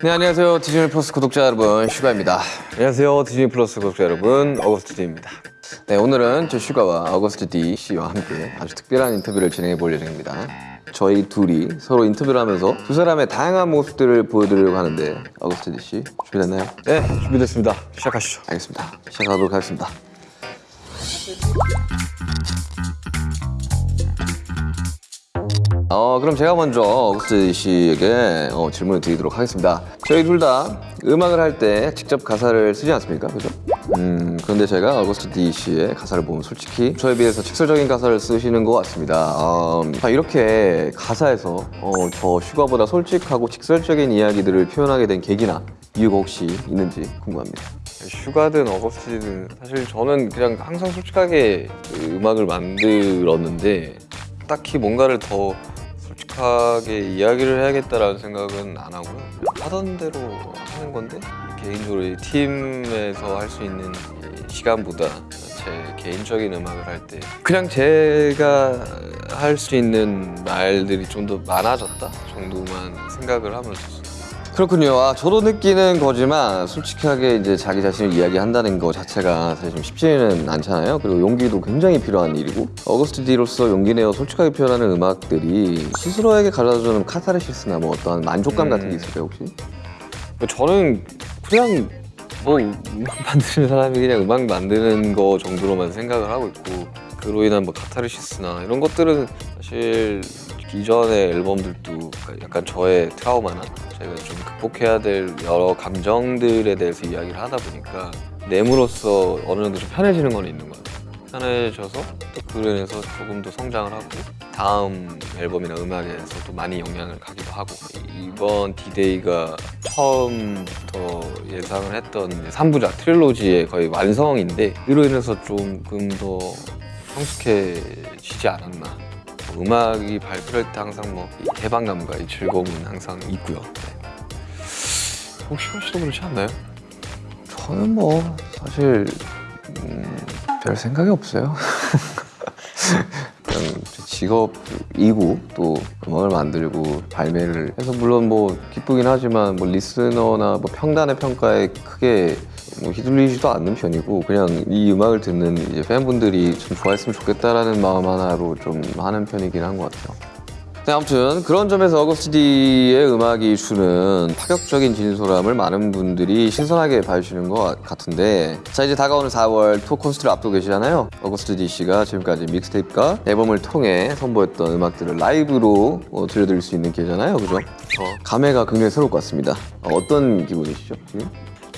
네 안녕하세요. 디즈니 플러스 구독자 여러분 슈가입니다. 안녕하세요. 디즈니 플러스 구독자 여러분 어거스트 D입니다. 네 오늘은 저 슈가와 어거스트 D 씨와 함께 아주 특별한 인터뷰를 진행해 볼 예정입니다. 저희 둘이 서로 인터뷰를 하면서 두 사람의 다양한 모습들을 보여드리려고 하는데 어거스트 D 씨 준비됐나요? 네, 준비됐습니다. 시작하시죠. 알겠습니다. 시작하도록 하겠습니다 어 그럼 제가 먼저 어거스트 씨에게 어, 질문을 드리도록 하겠습니다. 저희 둘 다 음악을 할 때 직접 가사를 쓰지 않습니까? 그죠? 음 그런데 제가 어거스트 D 씨의 가사를 보면 솔직히 저에 비해서 직설적인 가사를 쓰시는 것 같습니다. 음, 아, 이렇게 가사에서 어, 저 슈가보다 솔직하고 직설적인 이야기들을 표현하게 된 계기나 이유가 혹시 있는지 궁금합니다. 슈가든 어거스트든 사실 저는 그냥 항상 솔직하게 그 음악을 만들었는데 딱히 뭔가를 더 솔직하게 이야기를 해야겠다라는 생각은 안 하고요. 하던 대로 하는 건데 개인적으로 이 팀에서 할 수 있는 이 시간보다 제 개인적인 음악을 할 때 그냥 제가 할 수 있는 말들이 좀 더 많아졌다 정도만 생각을 하면서 그렇군요. 아, 저도 느끼는 거지만 솔직하게 이제 자기 자신을 이야기한다는 거 자체가 사실 좀 쉽지는 않잖아요. 그리고 용기도 굉장히 필요한 일이고 어거스트 D로서 용기 내어 솔직하게 표현하는 음악들이 스스로에게 가져다주는 카타르시스나 뭐 어떠한 만족감 음. 같은 게 있을까요 혹시? 저는 그냥 뭐 음악 만드는 사람이 그냥 음악 만드는 거 정도로만 생각을 하고 있고 그로 인한 뭐 카타르시스나 이런 것들은 사실 이전의 앨범들도 약간 저의 트라우마나 제가 좀 극복해야 될 여러 감정들에 대해서 이야기를 하다 보니까 내므로써 어느 정도 좀 편해지는 건 있는 것 같아요. 편해져서 또 인해서 조금 더 성장을 하고 다음 앨범이나 음악에서도 많이 영향을 가기도 하고 이번 디데이가 처음부터 예상을 했던 3부작 트릴로지의 거의 완성인데 이로 인해서 조금 더 성숙해지지 않았나 음악이 발표할 때 항상 뭐이 해방감과 이 즐거움은 항상 있고요 네. 혹시 씨도 그렇지 않나요? 저는 뭐 사실 음, 별 생각이 없어요. 직업이고 또 음악을 만들고 발매를 해서 물론 뭐 기쁘긴 하지만 뭐 리스너나 뭐 평단의 평가에 크게 뭐 휘둘리지도 않는 편이고 그냥 이 음악을 듣는 이제 팬분들이 좀 좋아했으면 좋겠다라는 마음 하나로 좀 하는 편이긴 한 것 같아요. 네, 아무튼 그런 점에서 어거스트 D의 음악이 주는 파격적인 진솔함을 많은 분들이 신선하게 봐주시는 것 같은데 자 이제 다가오는 4월 투어 콘서트를 앞두고 계시잖아요 어거스트 D 씨가 지금까지 믹스테이프과 앨범을 통해 선보였던 음악들을 라이브로 어, 들려드릴 수 있는 기회잖아요 그죠? 저 감회가 굉장히 새로울 것 같습니다 어, 어떤 기분이시죠 지금?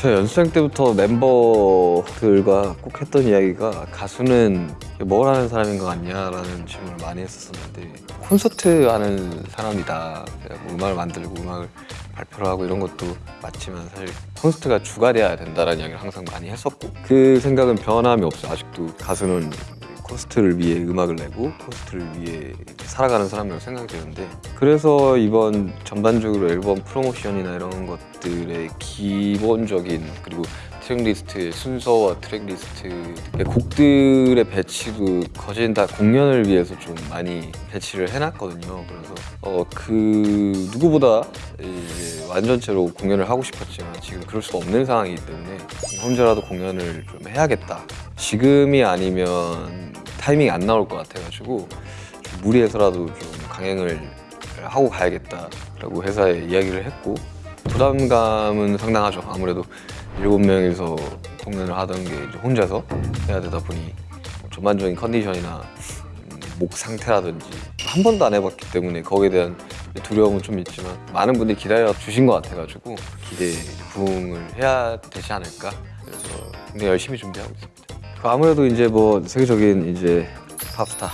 제가 연습생 때부터 멤버들과 꼭 했던 이야기가 가수는 뭘 하는 사람인 것 같냐라는 질문을 많이 했었었는데 콘서트 하는 사람이다. 뭐 음악을 만들고 음악을 발표를 하고 이런 것도 맞지만 사실 콘서트가 주가 돼야 된다라는 이야기를 항상 많이 했었고 그 생각은 변함이 없어요. 아직도 가수는 콘서트를 위해 음악을 내고 콘서트를 위해 살아가는 사람이라고 생각이 되는데 그래서 이번 전반적으로 앨범 프로모션이나 이런 것들의 기본적인 그리고 트랙리스트의 순서와 트랙리스트의 곡들의 배치도 거진 다 공연을 위해서 좀 많이 배치를 해놨거든요. 그래서 어, 그 누구보다 완전체로 공연을 하고 싶었지만 지금 그럴 수 없는 상황이기 때문에 혼자라도 공연을 좀 해야겠다 지금이 아니면 타이밍이 안 나올 것 같아가지고 좀 무리해서라도 좀 강행을 하고 가야겠다라고 회사에 이야기를 했고 부담감은 상당하죠. 아무래도 일곱 명이서 공연을 하던 게 이제 혼자서 해야 되다 보니 뭐 전반적인 컨디션이나 음, 목 상태라든지 한 번도 안 해봤기 때문에 거기에 대한 두려움은 좀 있지만 많은 분들이 기다려 주신 것 같아가지고 기대에 부응을 해야 되지 않을까 그래서 굉장히 열심히 준비하고 있습니다. 그 아무래도 이제 뭐 세계적인 이제 팝스타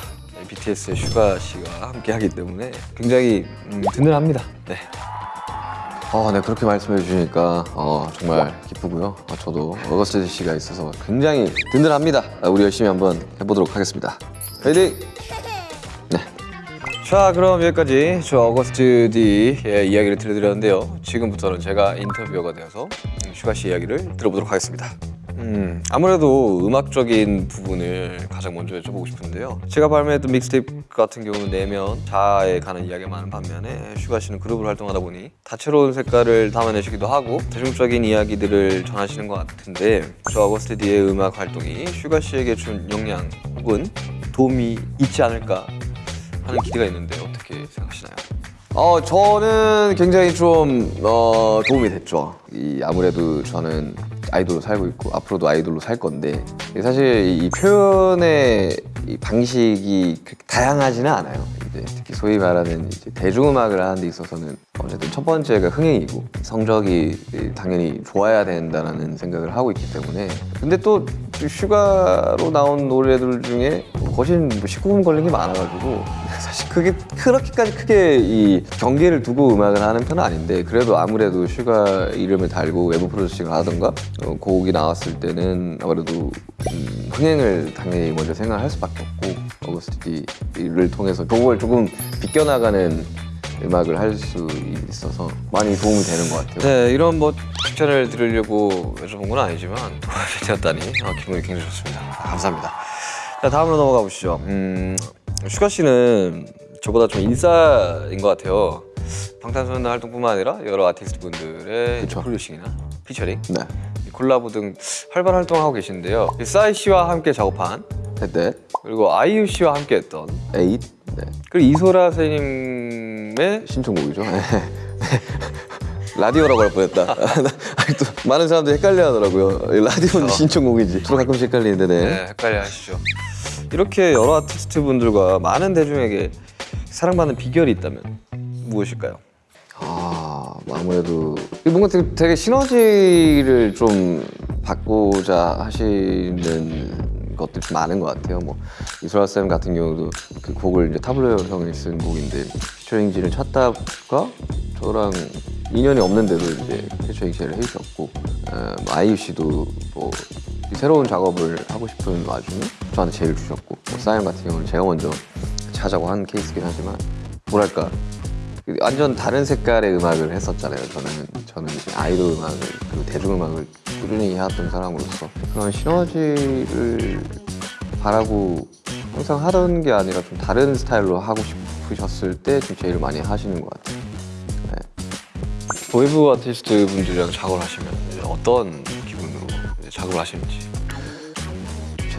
BTS의 슈가 씨가 함께 하기 때문에 굉장히 음, 든든합니다. 네. 아, 네 그렇게 말씀해 주시니까 어, 정말 기쁘고요. 어, 저도 어거스트 씨가 있어서 굉장히 든든합니다. 아, 우리 열심히 한번 해보도록 하겠습니다. 화이팅! 네. 자 그럼 여기까지 저 어거스트 D의 이야기를 들려드렸는데요. 지금부터는 제가 interviewer가 되어서 슈가 씨 이야기를 들어보도록 하겠습니다. 음, 아무래도 음악적인 부분을 가장 먼저 여쭤보고 싶은데요. 제가 발매했던 믹스테이프 같은 경우는 내면 자아에 관한 이야기가 많은 반면에 슈가 씨는 그룹을 활동하다 보니 다채로운 색깔을 담아내시기도 하고 대중적인 이야기들을 전하시는 것 같은데 저 어거스트 D의 음악 활동이 슈가 씨에게 준 영향 혹은 도움이 있지 않을까 하는 기대가 있는데 어떻게 생각하시나요? 어 저는 굉장히 좀 어, 도움이 됐죠. 이 아무래도 저는 아이돌로 살고 있고 앞으로도 아이돌로 살 건데 사실 이 표현의 이 방식이 그렇게 다양하지는 않아요. 이제 특히 소위 말하는 이제 대중음악을 하는 데 있어서는 어쨌든 첫 번째가 흥행이고 성적이 당연히 좋아야 된다는 생각을 하고 있기 때문에 근데 또 슈가로 나온 노래들 중에 거진 뭐 19금 걸린 게 많아가지고 사실 그게 그렇게까지 크게 이 경계를 두고 음악을 하는 편은 아닌데 그래도 아무래도 슈가 이름을 달고 외부 producing을 하던가 어, 곡이 나왔을 때는 아무래도 음, 흥행을 당연히 먼저 생각할 수밖에 없고 어거스트 D를 통해서 그걸 조금 비껴나가는 음악을 할 수 있어서 많이 도움이 되는 것 같아요. 네, 이런 뭐 칭찬을 드리려고 여쭤본 건 아니지만 도움이 되었다니 어, 기분이 굉장히 좋습니다. 아, 감사합니다. 자, 다음으로 넘어가 보시죠. 음, 슈가 씨는 저보다 좀 인싸인 것 같아요. 방탄소년단 활동뿐만 아니라 여러 아티스트 분들의. producing이나 featuring, 네. 콜라보 등 활발한 활동하고 계신데요. 싸이 씨와 함께 작업한 네. 그리고 아이유 씨와 함께 했던 에잇. 네. 그리고 이소라 선생님의 신청곡이죠. 네. 라디오라고 할 뻔했다. 많은 사람들이 헷갈려 하더라고요. 라디오는 신청곡이지. 저도 가끔씩 헷갈리는데, 네. 네, 헷갈려 하시죠. 이렇게 여러 아티스트 분들과 많은 대중에게 사랑받는 비결이 있다면 무엇일까요? 아, 뭐 아무래도 뭔가 되게, 되게 시너지를 좀 받고자 하시는 것들이 좀 많은 것 같아요. 뭐 이소라 쌤 같은 경우도 그 곡을 이제 타블로 형이 쓴 곡인데 피처링지를 찾다가 저랑 인연이 없는데도 이제 피처링 제를 해주셨고 어, 뭐 아이유 씨도 뭐 새로운 작업을 하고 싶은 와중에 저한테 제일 주셨고 뭐 사연 같은 경우는 제가 먼저 찾아고 한 케이스긴 하지만 뭐랄까 완전 다른 색깔의 음악을 했었잖아요. 저는 저는 아이돌 음악을 그리고 대중 음악을 꾸준히 해왔던 사람으로서 그런 시너지를 바라고 항상 하던 게 아니라 좀 다른 스타일로 하고 싶으셨을 때 좀 제일 많이 하시는 것 같아요. 네. 외부 아티스트 분들이랑 작업을 하시면 어떤 기분으로 작업을 하시는지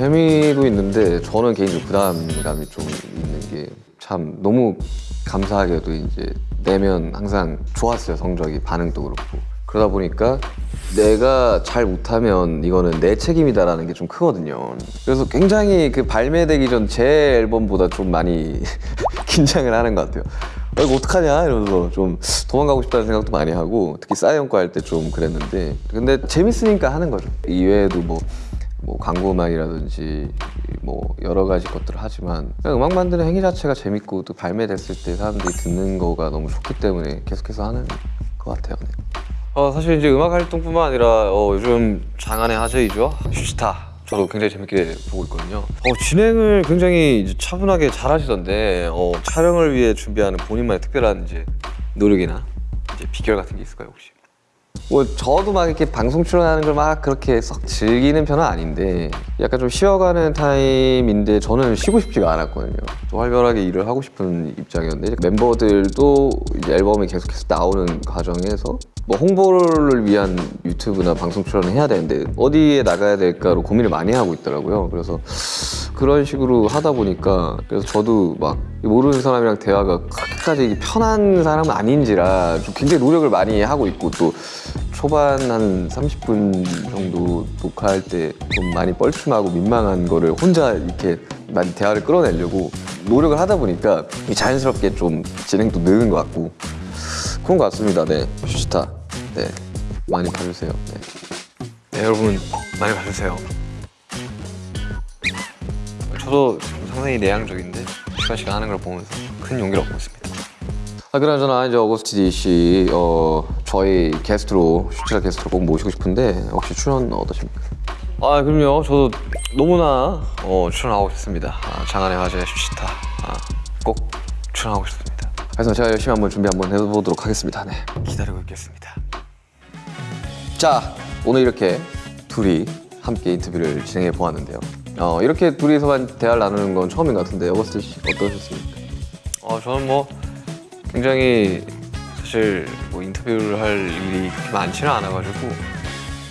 재미도 있는데 저는 개인적으로 부담감이 좀 있는 게 참 너무 감사하게도 이제 내면 항상 좋았어요 성적이. 반응도 그렇고. 그러다 보니까 내가 잘 못하면 이거는 내 책임이다라는 게 좀 크거든요. 그래서 굉장히 그 발매되기 전 제 앨범보다 좀 많이 긴장을 하는 것 같아요. 아, 이거 어떡하냐? 이러면서 좀 도망가고 싶다는 생각도 많이 하고 특히 사이언과 할 때 좀 그랬는데. 근데 재밌으니까 하는 거죠. 이외에도 뭐 뭐 광고 음악이라든지 뭐 여러 가지 것들을 하지만 음악 만드는 행위 자체가 재밌고 또 발매됐을 때 사람들이 듣는 거가 너무 좋기 때문에 계속해서 하는 것 같아요. 네. 어, 사실 이제 음악 활동뿐만 아니라 어, 요즘 장안의 화제이죠 슈스타 저도 굉장히 재밌게 보고 있거든요 어, 진행을 굉장히 차분하게 잘 하시던데 어, 촬영을 위해 준비하는 본인만의 특별한 이제 노력이나 이제 비결 같은 게 있을까요 혹시? 뭐 저도 막 이렇게 방송 출연하는 걸 막 그렇게 썩 즐기는 편은 아닌데 약간 좀 쉬어가는 타임인데 저는 쉬고 싶지가 않았거든요. 좀 활발하게 일을 하고 싶은 입장이었는데 멤버들도 이제 앨범이 계속해서 나오는 과정에서 뭐 홍보를 위한 유튜브나 방송 출연을 해야 되는데 어디에 나가야 될까로 고민을 많이 하고 있더라고요. 그래서 그런 식으로 하다 보니까 그래서 저도 막 모르는 사람이랑 대화가 그렇게까지 편한 사람은 아닌지라 좀 굉장히 노력을 많이 하고 있고 또 초반 한 30분 정도 녹화할 때 좀 많이 뻘쭘하고 민망한 거를 혼자 이렇게 많이 대화를 끌어내려고 노력을 하다 보니까 자연스럽게 좀 진행도 느는 것 같고 그런 것 같습니다. 네, 슈스타. 네, 많이 봐주세요. 네. 네 여러분 많이 봐주세요 저도 상당히 내향적인데 시간 시간 하는 걸 보면서 큰 용기를 얻고 있습니다 아, 그나저나 이제 어거스트 D 씨, 어, 저희 게스트로 슈치라 게스트로 꼭 모시고 싶은데 혹시 출연 어떠십니까? 아 그럼요 저도 너무나 어, 출연하고 싶습니다 아, 장안의 화제 슈시타 아, 꼭 출연하고 싶습니다 그래서 제가 열심히 한번 준비 한번 해보도록 하겠습니다. 네. 기다리고 있겠습니다 자, 오늘 이렇게 둘이 함께 인터뷰를 진행해 보았는데요. 어, 이렇게 둘이서만 대화를 나누는 건 처음인 것 같은데 어거스트 씨 어떠셨습니까? 어, 저는 뭐 굉장히 사실 뭐 인터뷰를 할 일이 그렇게 많지는 않아가지고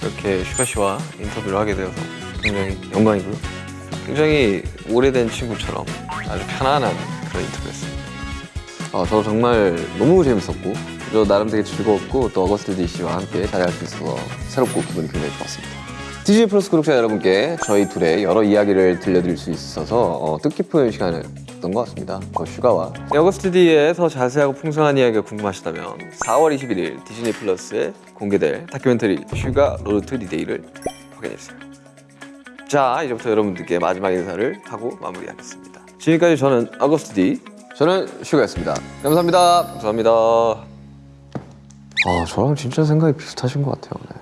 이렇게 슈가 씨와 인터뷰를 하게 되어서 굉장히 영광이고요. 굉장히 오래된 친구처럼 아주 편안한 그런 인터뷰였습니다. 어, 저도 정말 너무 재밌었고 저 나름 되게 즐거웠고 또 어거스트 D 씨와 함께 자리할 수 있어서 새롭고 기분이 굉장히 좋았습니다. 디즈니 플러스 구독자 여러분께 저희 둘의 여러 이야기를 들려드릴 수 있어서 어, 뜻깊은 시간이었던 것 같습니다. 어, 슈가와 더 자세하고 풍성한 이야기가 궁금하시다면 4월 21일 디즈니 플러스에 공개될 다큐멘터리 슈가 Road to D-Day를 확인해주세요. 자, 이제부터 여러분들께 마지막 인사를 하고 마무리하겠습니다. 지금까지 저는 D 저는 슈가였습니다. 감사합니다. 감사합니다. 아 저랑 진짜 생각이 비슷하신 것 같아요. 네.